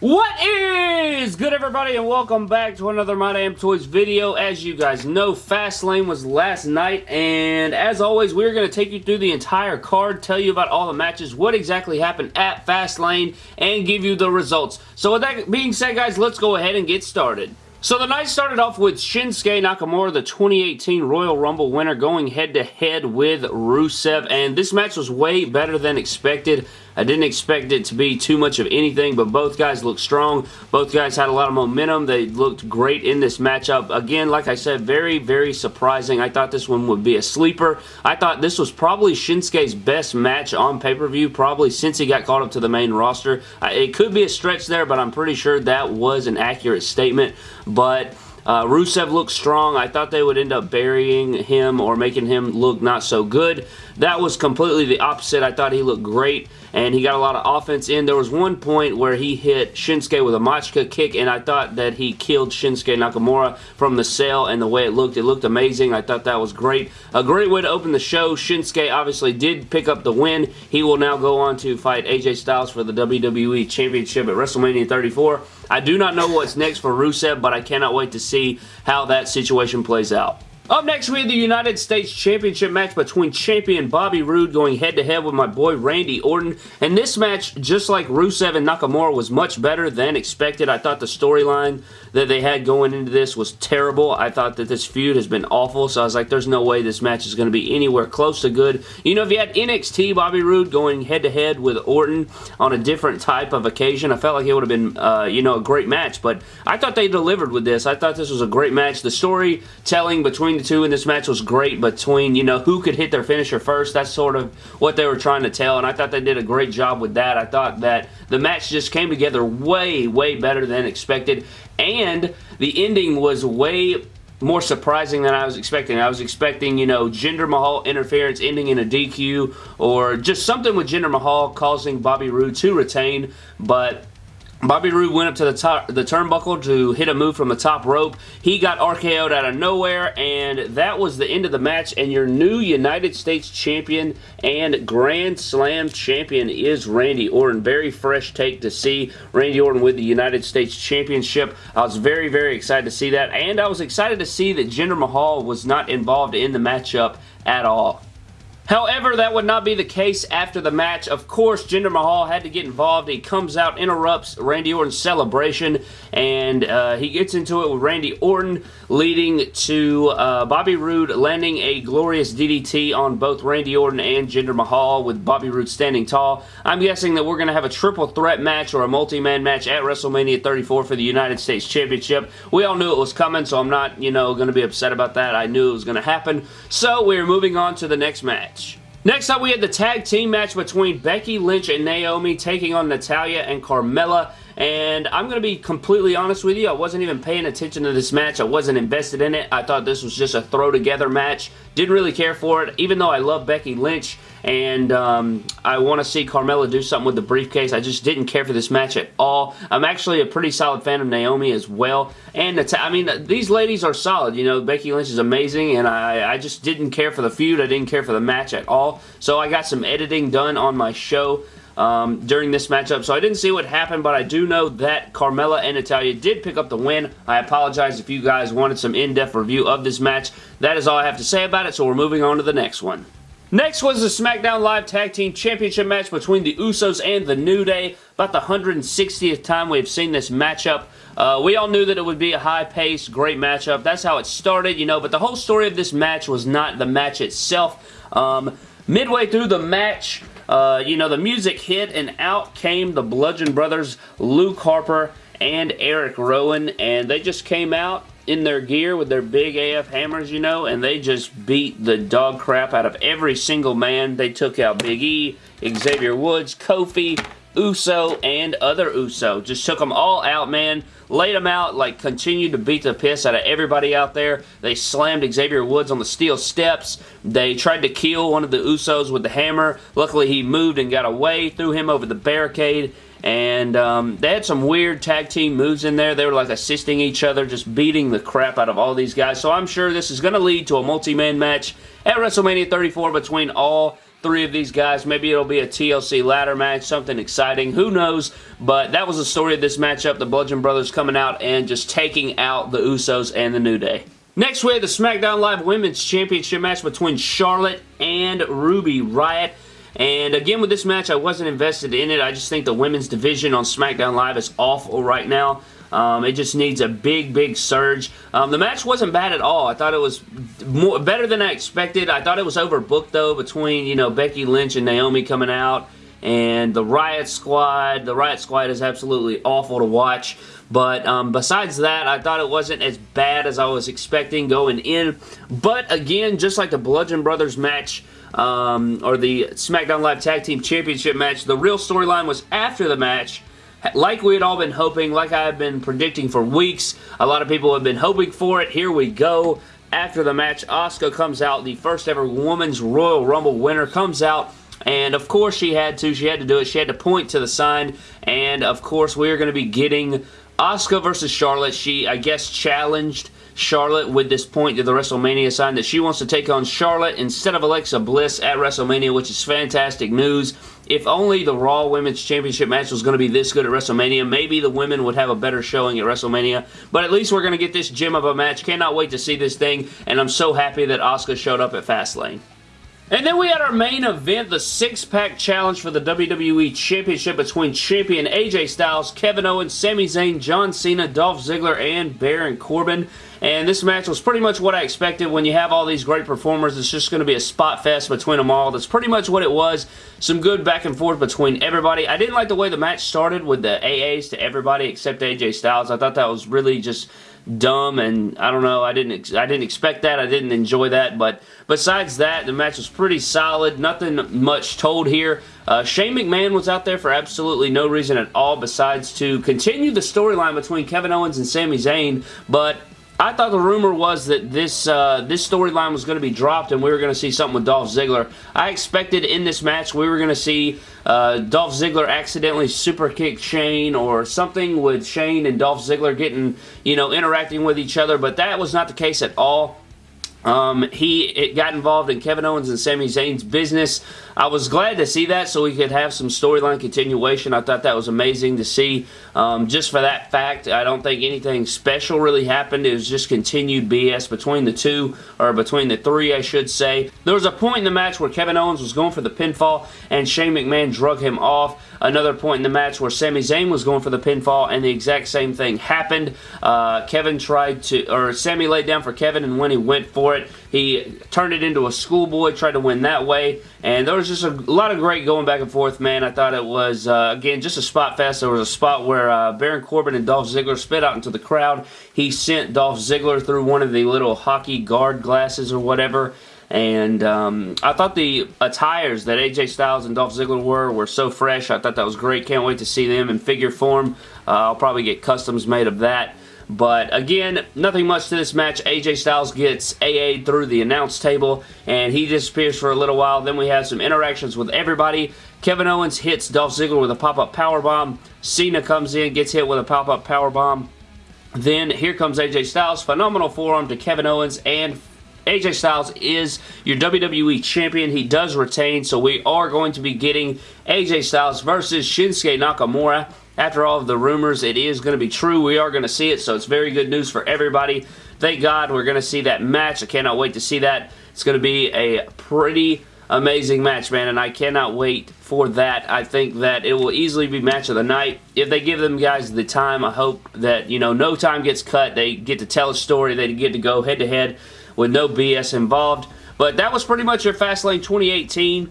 What is good everybody and welcome back to another My Damn Toys video. As you guys know, Fastlane was last night and as always we're going to take you through the entire card, tell you about all the matches, what exactly happened at Fastlane and give you the results. So with that being said guys, let's go ahead and get started. So the night started off with Shinsuke Nakamura, the 2018 Royal Rumble winner, going head-to-head -head with Rusev, and this match was way better than expected. I didn't expect it to be too much of anything, but both guys looked strong. Both guys had a lot of momentum. They looked great in this matchup. Again, like I said, very, very surprising. I thought this one would be a sleeper. I thought this was probably Shinsuke's best match on pay-per-view, probably since he got called up to the main roster. It could be a stretch there, but I'm pretty sure that was an accurate statement. But uh, Rusev looked strong. I thought they would end up burying him or making him look not so good. That was completely the opposite. I thought he looked great and he got a lot of offense in. There was one point where he hit Shinsuke with a Machka kick and I thought that he killed Shinsuke Nakamura from the cell and the way it looked. It looked amazing. I thought that was great. A great way to open the show. Shinsuke obviously did pick up the win. He will now go on to fight AJ Styles for the WWE Championship at WrestleMania 34. I do not know what's next for Rusev, but I cannot wait to see how that situation plays out. Up next, we have the United States Championship match between champion Bobby Roode going head-to-head -head with my boy Randy Orton. And this match, just like Rusev and Nakamura, was much better than expected. I thought the storyline that they had going into this was terrible. I thought that this feud has been awful, so I was like, there's no way this match is going to be anywhere close to good. You know, if you had NXT Bobby Roode going head-to-head -head with Orton on a different type of occasion, I felt like it would have been, uh, you know, a great match. But I thought they delivered with this. I thought this was a great match. The storytelling between two in this match was great between, you know, who could hit their finisher first. That's sort of what they were trying to tell, and I thought they did a great job with that. I thought that the match just came together way, way better than expected, and the ending was way more surprising than I was expecting. I was expecting, you know, Jinder Mahal interference ending in a DQ or just something with Jinder Mahal causing Bobby Roode to retain, but Bobby Roode went up to the top, the turnbuckle to hit a move from the top rope. He got RKO'd out of nowhere, and that was the end of the match. And your new United States champion and Grand Slam champion is Randy Orton. Very fresh take to see Randy Orton with the United States Championship. I was very, very excited to see that, and I was excited to see that Jinder Mahal was not involved in the matchup at all. However, that would not be the case after the match. Of course, Jinder Mahal had to get involved. He comes out, interrupts Randy Orton's celebration, and uh, he gets into it with Randy Orton, leading to uh, Bobby Roode landing a glorious DDT on both Randy Orton and Jinder Mahal, with Bobby Roode standing tall. I'm guessing that we're going to have a triple threat match or a multi-man match at WrestleMania 34 for the United States Championship. We all knew it was coming, so I'm not, you know, going to be upset about that. I knew it was going to happen. So, we're moving on to the next match. Next up, we had the tag team match between Becky Lynch and Naomi taking on Natalya and Carmella. And I'm going to be completely honest with you. I wasn't even paying attention to this match. I wasn't invested in it. I thought this was just a throw-together match. Didn't really care for it. Even though I love Becky Lynch and um, I want to see Carmella do something with the briefcase, I just didn't care for this match at all. I'm actually a pretty solid fan of Naomi as well. And I mean, these ladies are solid. You know, Becky Lynch is amazing, and I, I just didn't care for the feud. I didn't care for the match at all. So I got some editing done on my show um, during this matchup. So I didn't see what happened, but I do know that Carmella and Natalya did pick up the win. I apologize if you guys wanted some in-depth review of this match. That is all I have to say about it, so we're moving on to the next one. Next was the SmackDown Live Tag Team Championship match between the Usos and the New Day. About the 160th time we've seen this matchup. Uh, we all knew that it would be a high-paced, great matchup. That's how it started, you know, but the whole story of this match was not the match itself. Um, midway through the match, uh, you know, the music hit and out came the Bludgeon Brothers, Luke Harper, and Eric Rowan, and they just came out in their gear with their big AF hammers, you know, and they just beat the dog crap out of every single man. They took out Big E, Xavier Woods, Kofi, Uso, and other Uso. Just took them all out, man. Laid them out, like, continued to beat the piss out of everybody out there. They slammed Xavier Woods on the steel steps. They tried to kill one of the Usos with the hammer. Luckily, he moved and got away, threw him over the barricade, and um, they had some weird tag team moves in there. They were like assisting each other, just beating the crap out of all these guys. So I'm sure this is going to lead to a multi-man match at WrestleMania 34 between all three of these guys. Maybe it'll be a TLC ladder match, something exciting. Who knows? But that was the story of this matchup. The Bludgeon Brothers coming out and just taking out the Usos and the New Day. Next, we have the SmackDown Live Women's Championship match between Charlotte and Ruby Riott. And again, with this match, I wasn't invested in it. I just think the women's division on SmackDown Live is awful right now. Um, it just needs a big, big surge. Um, the match wasn't bad at all. I thought it was more, better than I expected. I thought it was overbooked, though, between, you know, Becky Lynch and Naomi coming out and the Riott Squad. The Riott Squad is absolutely awful to watch. But um, besides that, I thought it wasn't as bad as I was expecting going in. But again, just like the Bludgeon Brothers match, um, or the SmackDown Live Tag Team Championship match, the real storyline was after the match like we had all been hoping, like I have been predicting for weeks. A lot of people have been hoping for it. Here we go. After the match, Asuka comes out, the first ever Women's Royal Rumble winner comes out and of course she had to. She had to do it. She had to point to the sign. And of course we are going to be getting Asuka versus Charlotte. She, I guess, challenged Charlotte with this point to the WrestleMania sign that she wants to take on Charlotte instead of Alexa Bliss at WrestleMania, which is fantastic news. If only the Raw Women's Championship match was going to be this good at WrestleMania, maybe the women would have a better showing at WrestleMania. But at least we're going to get this gem of a match. Cannot wait to see this thing, and I'm so happy that Asuka showed up at Fastlane. And then we had our main event, the six-pack challenge for the WWE Championship between champion AJ Styles, Kevin Owens, Sami Zayn, John Cena, Dolph Ziggler, and Baron Corbin. And this match was pretty much what I expected. When you have all these great performers, it's just going to be a spot fest between them all. That's pretty much what it was. Some good back and forth between everybody. I didn't like the way the match started with the AAs to everybody except AJ Styles. I thought that was really just dumb and I don't know I didn't I didn't expect that I didn't enjoy that but besides that the match was pretty solid nothing much told here uh, Shane McMahon was out there for absolutely no reason at all besides to continue the storyline between Kevin Owens and Sami Zayn but I thought the rumor was that this uh, this storyline was going to be dropped and we were going to see something with Dolph Ziggler. I expected in this match we were going to see uh, Dolph Ziggler accidentally super kick Shane or something with Shane and Dolph Ziggler getting, you know, interacting with each other, but that was not the case at all. Um, he got involved in Kevin Owens and Sami Zayn's business. I was glad to see that so we could have some storyline continuation. I thought that was amazing to see. Um, just for that fact, I don't think anything special really happened. It was just continued BS between the two, or between the three, I should say. There was a point in the match where Kevin Owens was going for the pinfall and Shane McMahon drug him off. Another point in the match where Sami Zayn was going for the pinfall and the exact same thing happened. Uh, Kevin tried to, or Sami laid down for Kevin and when he went for it, he turned it into a schoolboy, tried to win that way, and there was just a lot of great going back and forth, man. I thought it was, uh, again, just a spot fest. There was a spot where uh, Baron Corbin and Dolph Ziggler spit out into the crowd. He sent Dolph Ziggler through one of the little hockey guard glasses or whatever, and um, I thought the attires that AJ Styles and Dolph Ziggler were were so fresh. I thought that was great. Can't wait to see them in figure form. Uh, I'll probably get customs made of that. But again, nothing much to this match. AJ Styles gets AA through the announce table and he disappears for a little while. Then we have some interactions with everybody. Kevin Owens hits Dolph Ziggler with a pop-up powerbomb. Cena comes in, gets hit with a pop-up powerbomb. Then here comes AJ Styles. Phenomenal forearm to Kevin Owens and AJ Styles is your WWE Champion. He does retain, so we are going to be getting AJ Styles versus Shinsuke Nakamura. After all of the rumors, it is going to be true. We are going to see it, so it's very good news for everybody. Thank God we're going to see that match. I cannot wait to see that. It's going to be a pretty amazing match, man, and I cannot wait for that. I think that it will easily be match of the night. If they give them guys the time, I hope that, you know, no time gets cut. They get to tell a story. They get to go head-to-head -head with no BS involved. But that was pretty much your Fastlane 2018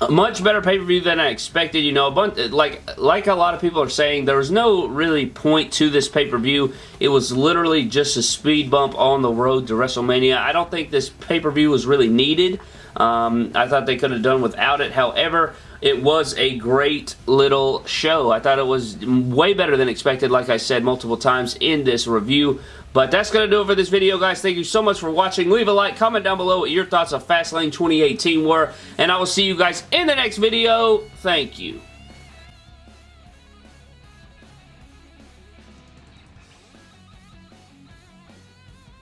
a much better pay-per-view than I expected. You know, a bunch, like like a lot of people are saying, there was no really point to this pay-per-view. It was literally just a speed bump on the road to WrestleMania. I don't think this pay-per-view was really needed. Um, I thought they could have done without it. However, it was a great little show. I thought it was way better than expected, like I said multiple times in this review. But that's going to do it for this video, guys. Thank you so much for watching. Leave a like, comment down below what your thoughts of Fastlane 2018 were, and I will see you guys in the next video. Thank you.